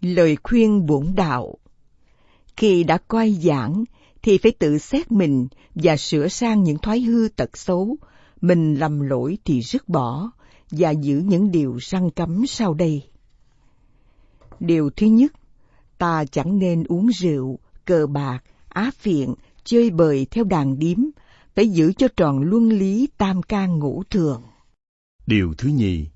Lời khuyên bổn đạo Khi đã coi giảng thì phải tự xét mình và sửa sang những thói hư tật xấu. Mình lầm lỗi thì rứt bỏ và giữ những điều răng cấm sau đây. Điều thứ nhất, ta chẳng nên uống rượu, cờ bạc, á phiện, chơi bời theo đàn điếm, phải giữ cho tròn luân lý tam can ngũ thường. Điều thứ nhì,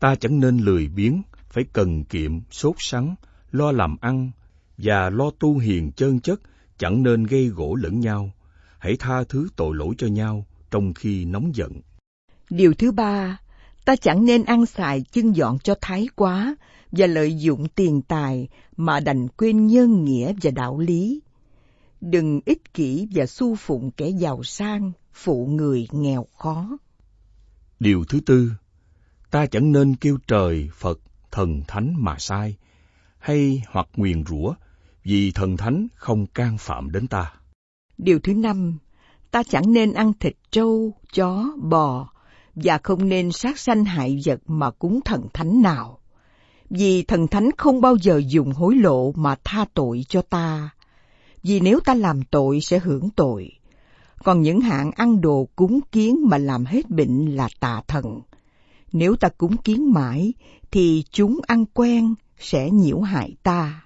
ta chẳng nên lười biếng, phải cần kiệm, sốt sắng, lo làm ăn và lo tu hiền chân chất, chẳng nên gây gỗ lẫn nhau. Hãy tha thứ tội lỗi cho nhau trong khi nóng giận. Điều thứ ba, ta chẳng nên ăn xài chân dọn cho thái quá và lợi dụng tiền tài mà đành quên nhân nghĩa và đạo lý. Đừng ích kỷ và su phụng kẻ giàu sang, phụ người nghèo khó. Điều thứ tư, ta chẳng nên kêu trời, Phật, thần thánh mà sai, hay hoặc nguyền rủa, vì thần thánh không can phạm đến ta. Điều thứ năm, ta chẳng nên ăn thịt trâu, chó, bò, và không nên sát sanh hại vật mà cúng thần thánh nào. Vì thần thánh không bao giờ dùng hối lộ mà tha tội cho ta. Vì nếu ta làm tội sẽ hưởng tội. Còn những hạng ăn đồ cúng kiến mà làm hết bệnh là tà thần. Nếu ta cúng kiến mãi, thì chúng ăn quen sẽ nhiễu hại ta.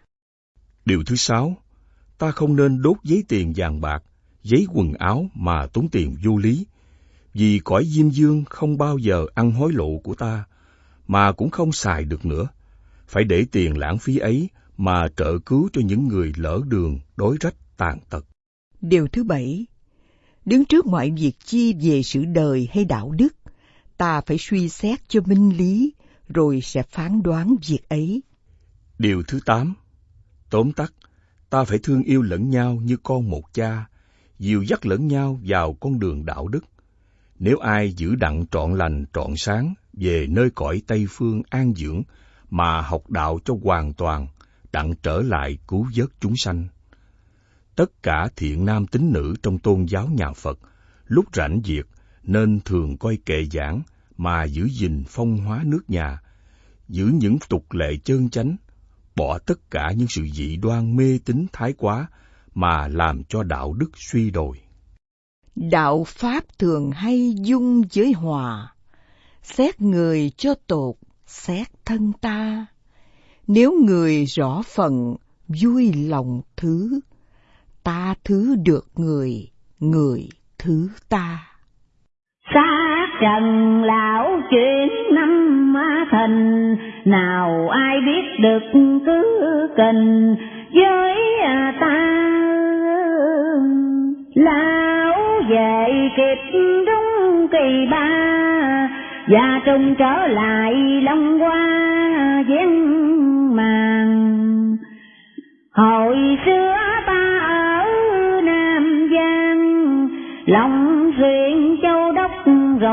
Điều thứ sáu, ta không nên đốt giấy tiền vàng bạc, giấy quần áo mà tốn tiền vô lý, vì cõi diêm dương không bao giờ ăn hối lộ của ta, mà cũng không xài được nữa. Phải để tiền lãng phí ấy mà trợ cứu cho những người lỡ đường, đối rách, tàn tật. Điều thứ bảy, đứng trước mọi việc chi về sự đời hay đạo đức, ta phải suy xét cho minh lý, rồi sẽ phán đoán việc ấy. Điều thứ tám, tóm tắt, ta phải thương yêu lẫn nhau như con một cha, dìu dắt lẫn nhau vào con đường đạo đức. Nếu ai giữ đặng trọn lành trọn sáng về nơi cõi Tây Phương an dưỡng mà học đạo cho hoàn toàn, đặng trở lại cứu vớt chúng sanh. Tất cả thiện nam tín nữ trong tôn giáo nhà Phật, lúc rảnh việc nên thường coi kệ giảng mà giữ gìn phong hóa nước nhà, giữ những tục lệ chơn chánh, bỏ tất cả những sự dị đoan mê tín thái quá mà làm cho đạo đức suy đồi. Đạo Pháp thường hay dung với hòa, xét người cho tột, xét thân ta. Nếu người rõ phần, vui lòng thứ, ta thứ được người, người thứ ta. Xa trần lão chuyển năm thành, nào ai biết được cứ cần với à, ta. Lão về kịp đúng kỳ ba, và trùng trở lại long qua vén màn Hồi xưa ta ở Nam Giang, lòng duyên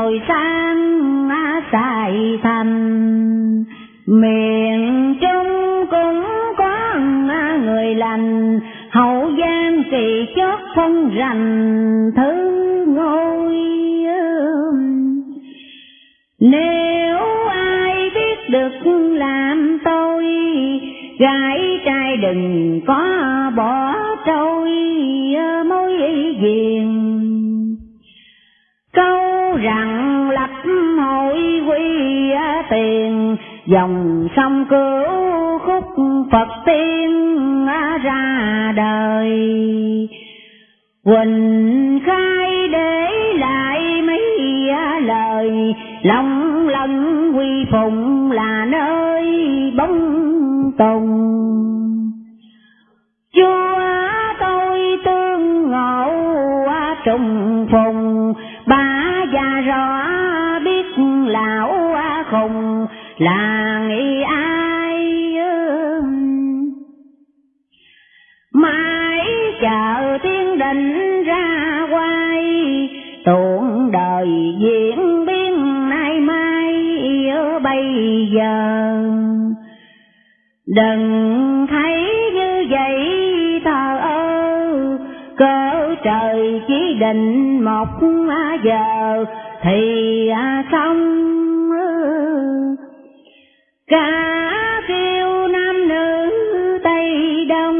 rồi sang Sài Thành. Miền Trung cũng có người lành, hậu giang kỳ chót phong rành thứ ngôi. Nếu ai biết được làm tôi, gái trai đừng có bỏ trôi mối duyên Câu rằng tiền, dòng sông cứu khúc Phật tiên ra đời. Quỳnh khai để lại mấy lời, lòng lần quy phụng là nơi bóng tùng. Chúa tôi tương ngộ trùng phùng, là nghĩ ai mãi chờ thiên định ra quay, tuôn đời diễn biến nay mai ở bây giờ. Đừng thấy như vậy, thờ ơ, cỡ trời chỉ định một giờ thì à, xong cả kêu nam nữ tây đông,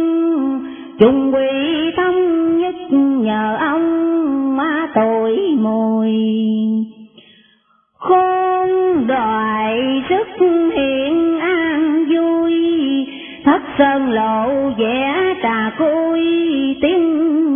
chung quy thống nhất nhờ ông má tội mùi. Khôn đoại rất hiện an vui, thất sơn lộ vẽ trà côi tiếng